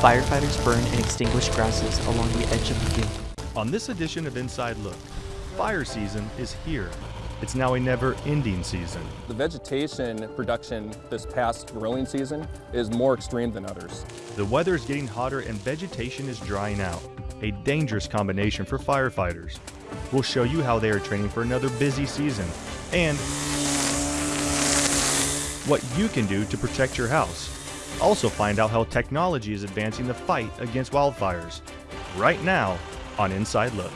Firefighters burn and extinguish grasses along the edge of the field. On this edition of Inside Look, fire season is here. It's now a never-ending season. The vegetation production this past growing season is more extreme than others. The weather is getting hotter and vegetation is drying out, a dangerous combination for firefighters. We'll show you how they are training for another busy season and what you can do to protect your house. Also find out how technology is advancing the fight against wildfires. Right now on Inside Look.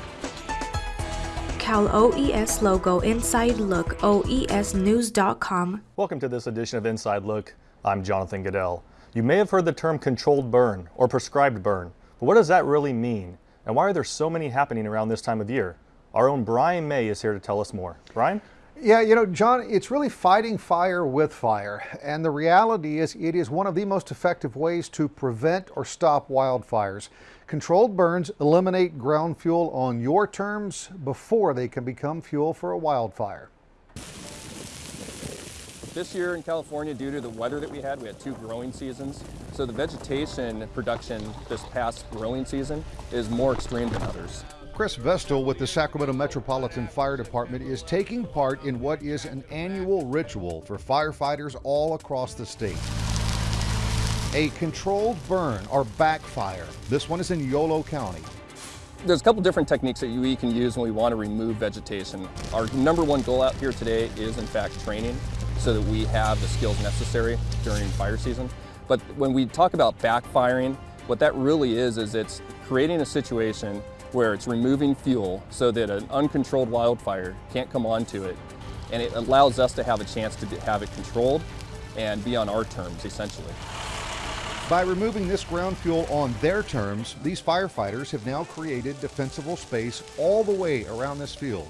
Cal OES logo Inside Look OESnews.com. Welcome to this edition of Inside Look. I'm Jonathan Goodell. You may have heard the term controlled burn or prescribed burn, but what does that really mean? And why are there so many happening around this time of year? Our own Brian May is here to tell us more. Brian? Yeah, you know, John, it's really fighting fire with fire. And the reality is, it is one of the most effective ways to prevent or stop wildfires. Controlled burns eliminate ground fuel on your terms before they can become fuel for a wildfire. This year in California, due to the weather that we had, we had two growing seasons. So the vegetation production this past growing season is more extreme than others. Chris Vestal with the Sacramento Metropolitan Fire Department is taking part in what is an annual ritual for firefighters all across the state a controlled burn or backfire. This one is in Yolo County. There's a couple different techniques that we can use when we want to remove vegetation. Our number one goal out here today is in fact training so that we have the skills necessary during fire season. But when we talk about backfiring, what that really is, is it's creating a situation where it's removing fuel so that an uncontrolled wildfire can't come onto it. And it allows us to have a chance to have it controlled and be on our terms, essentially. By removing this ground fuel on their terms, these firefighters have now created defensible space all the way around this field.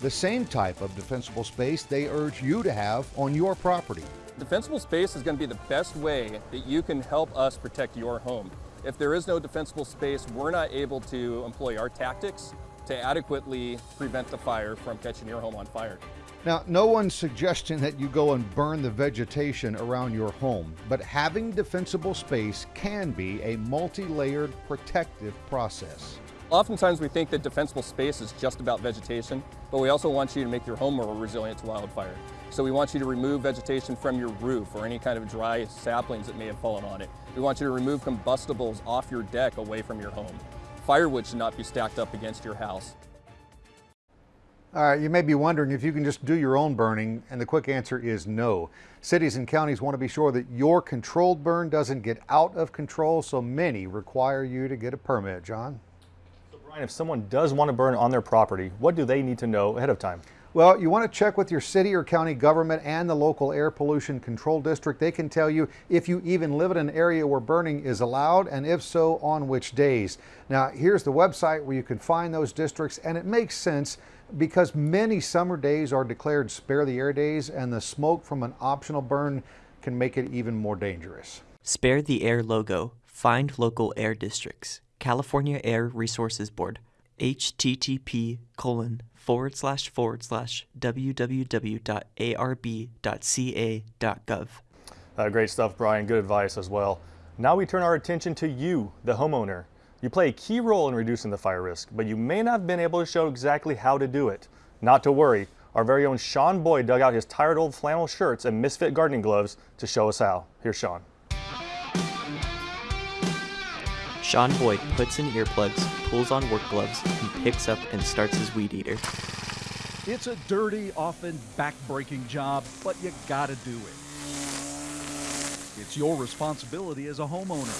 The same type of defensible space they urge you to have on your property. Defensible space is going to be the best way that you can help us protect your home. If there is no defensible space, we're not able to employ our tactics to adequately prevent the fire from catching your home on fire. Now, no one's suggesting that you go and burn the vegetation around your home, but having defensible space can be a multi-layered protective process. Oftentimes we think that defensible space is just about vegetation, but we also want you to make your home more resilient to wildfire. So we want you to remove vegetation from your roof or any kind of dry saplings that may have fallen on it. We want you to remove combustibles off your deck away from your home. Firewood should not be stacked up against your house. All right, you may be wondering if you can just do your own burning, and the quick answer is no. Cities and counties want to be sure that your controlled burn doesn't get out of control, so many require you to get a permit. John? So Brian, if someone does want to burn on their property, what do they need to know ahead of time? Well, you want to check with your city or county government and the local air pollution control district. They can tell you if you even live in an area where burning is allowed and if so, on which days. Now, here's the website where you can find those districts and it makes sense because many summer days are declared spare the air days and the smoke from an optional burn can make it even more dangerous. Spare the Air logo. Find local air districts. California Air Resources Board. Http colon forward slash forward slash www.arb.ca.gov. Uh, great stuff, Brian. Good advice as well. Now we turn our attention to you, the homeowner. You play a key role in reducing the fire risk, but you may not have been able to show exactly how to do it. Not to worry, our very own Sean Boyd dug out his tired old flannel shirts and misfit gardening gloves to show us how. Here's Sean. Sean Boyd puts in earplugs, pulls on work gloves, and picks up and starts his weed eater. It's a dirty, often back-breaking job, but you gotta do it. It's your responsibility as a homeowner.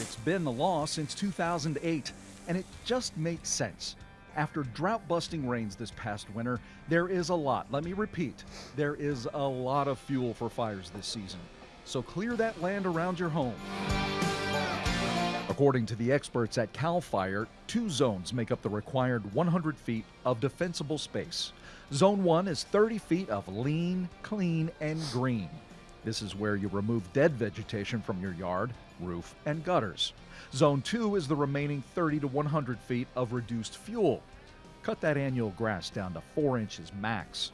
It's been the law since 2008, and it just makes sense. After drought busting rains this past winter, there is a lot, let me repeat, there is a lot of fuel for fires this season. So clear that land around your home. According to the experts at CAL FIRE, two zones make up the required 100 feet of defensible space. Zone 1 is 30 feet of lean, clean, and green. This is where you remove dead vegetation from your yard, roof, and gutters. Zone 2 is the remaining 30 to 100 feet of reduced fuel. Cut that annual grass down to 4 inches max.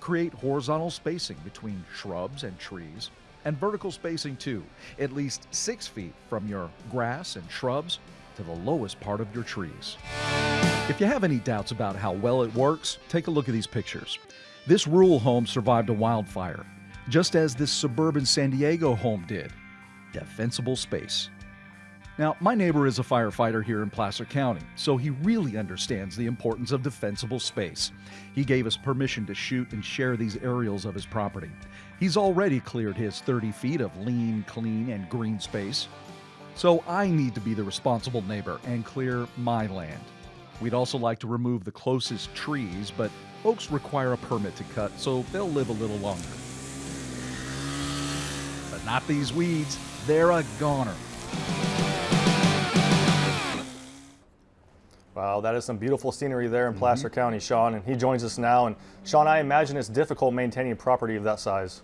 Create horizontal spacing between shrubs and trees, And vertical spacing too, at least six feet from your grass and shrubs to the lowest part of your trees. If you have any doubts about how well it works, take a look at these pictures. This rural home survived a wildfire, just as this suburban San Diego home did. Defensible space. Now, my neighbor is a firefighter here in Placer County, so he really understands the importance of defensible space. He gave us permission to shoot and share these aerials of his property. He's already cleared his 30 feet of lean, clean, and green space. So I need to be the responsible neighbor and clear my land. We'd also like to remove the closest trees, but oaks require a permit to cut, so they'll live a little longer. But not these weeds, they're a goner. Wow, that is some beautiful scenery there in Placer County, Sean, and he joins us now. And Sean, I imagine it's difficult maintaining property of that size.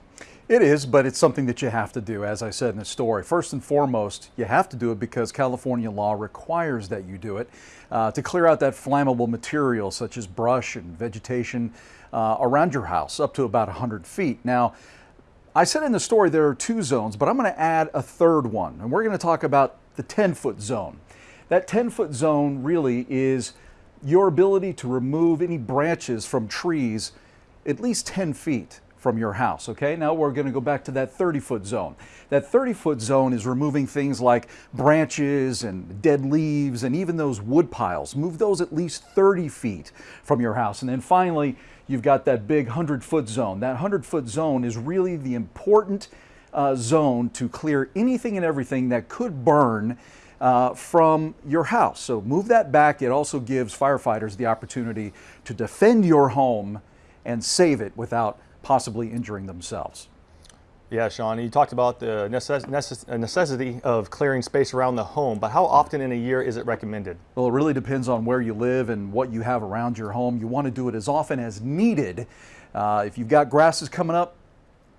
It is, but it's something that you have to do, as I said in the story. First and foremost, you have to do it because California law requires that you do it uh, to clear out that flammable material such as brush and vegetation uh, around your house up to about 100 feet. Now, I said in the story there are two zones, but I'm going to add a third one, and we're going to talk about the 10 foot zone. That 10 foot zone really is your ability to remove any branches from trees at least 10 feet from your house. Okay, now we're going to go back to that 30 foot zone. That 30 foot zone is removing things like branches and dead leaves and even those wood piles. Move those at least 30 feet from your house. And then finally, you've got that big 100 foot zone. That 100 foot zone is really the important uh, zone to clear anything and everything that could burn uh, from your house. So move that back. It also gives firefighters the opportunity to defend your home and save it without possibly injuring themselves. Yeah, Sean, you talked about the necess necess necessity of clearing space around the home, but how often in a year is it recommended? Well, it really depends on where you live and what you have around your home. You want to do it as often as needed. Uh, if you've got grasses coming up,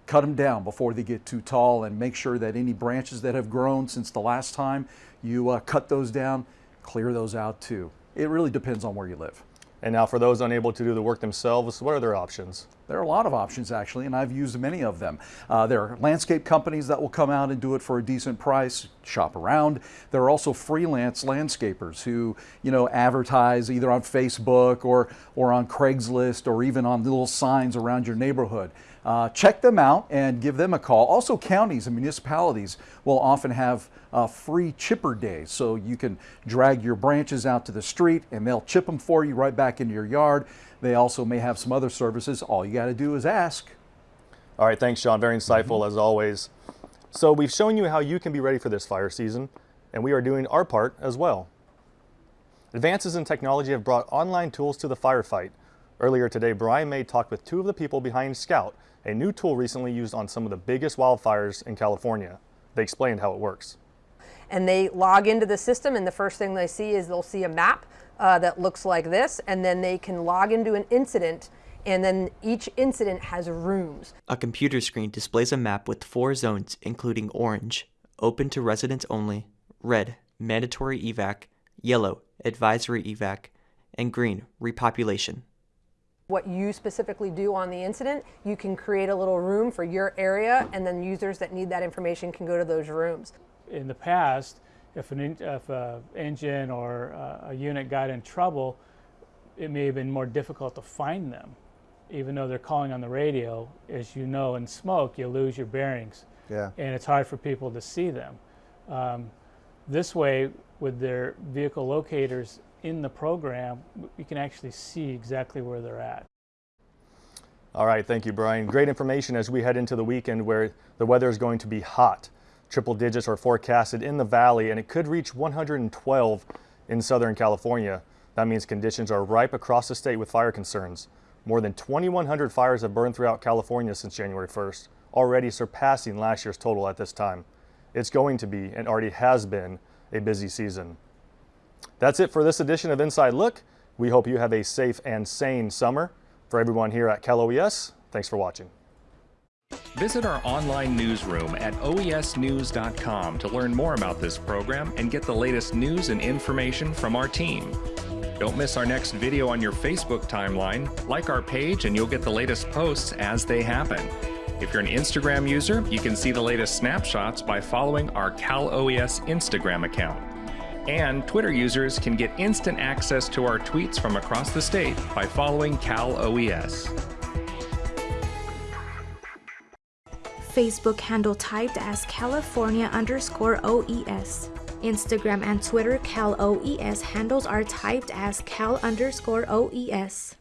cut them down before they get too tall and make sure that any branches that have grown since the last time you uh, cut those down, clear those out too. It really depends on where you live. And now for those unable to do the work themselves, what are their options? There are a lot of options actually, and I've used many of them. Uh, there are landscape companies that will come out and do it for a decent price, shop around. There are also freelance landscapers who, you know, advertise either on Facebook or, or on Craigslist or even on little signs around your neighborhood. Uh, check them out and give them a call. Also, counties and municipalities will often have uh, free chipper days, so you can drag your branches out to the street and they'll chip them for you right back into your yard. They also may have some other services. All you got to do is ask. All right, thanks, Sean. Very insightful mm -hmm. as always. So we've shown you how you can be ready for this fire season, and we are doing our part as well. Advances in technology have brought online tools to the firefight. Earlier today, Brian May talked with two of the people behind Scout, a new tool recently used on some of the biggest wildfires in California. They explained how it works. And they log into the system and the first thing they see is they'll see a map uh, that looks like this and then they can log into an incident and then each incident has rooms. A computer screen displays a map with four zones including orange, open to residents only, red, mandatory evac, yellow, advisory evac, and green, repopulation what you specifically do on the incident, you can create a little room for your area and then users that need that information can go to those rooms. In the past, if an if a engine or a unit got in trouble, it may have been more difficult to find them. Even though they're calling on the radio, as you know, in smoke, you lose your bearings. Yeah. And it's hard for people to see them. Um, this way, with their vehicle locators in the program, we can actually see exactly where they're at. All right, thank you, Brian. Great information as we head into the weekend where the weather is going to be hot. Triple digits are forecasted in the valley and it could reach 112 in Southern California. That means conditions are ripe across the state with fire concerns. More than 2,100 fires have burned throughout California since January 1st, already surpassing last year's total at this time. It's going to be, and already has been, a busy season. That's it for this edition of Inside Look. We hope you have a safe and sane summer. For everyone here at Cal OES, thanks for watching. Visit our online newsroom at oesnews.com to learn more about this program and get the latest news and information from our team. Don't miss our next video on your Facebook timeline. Like our page and you'll get the latest posts as they happen. If you're an Instagram user, you can see the latest snapshots by following our Cal OES Instagram account. And Twitter users can get instant access to our tweets from across the state by following Cal OES. Facebook handle typed as California underscore OES. Instagram and Twitter Cal OES handles are typed as Cal underscore OES.